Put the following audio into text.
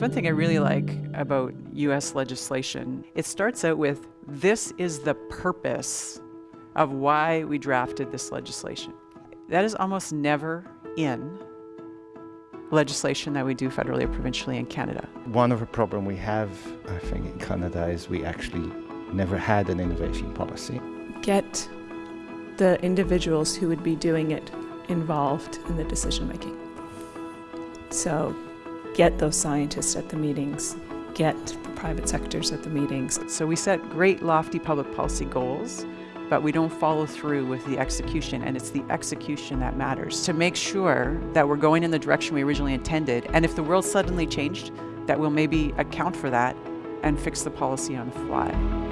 one thing I really like about US legislation. It starts out with this is the purpose of why we drafted this legislation. That is almost never in legislation that we do federally or provincially in Canada. One of the problems we have, I think, in Canada is we actually never had an innovation policy. Get the individuals who would be doing it involved in the decision making. So get those scientists at the meetings, get the private sectors at the meetings. So we set great lofty public policy goals, but we don't follow through with the execution, and it's the execution that matters to make sure that we're going in the direction we originally intended, and if the world suddenly changed, that we'll maybe account for that and fix the policy on the fly.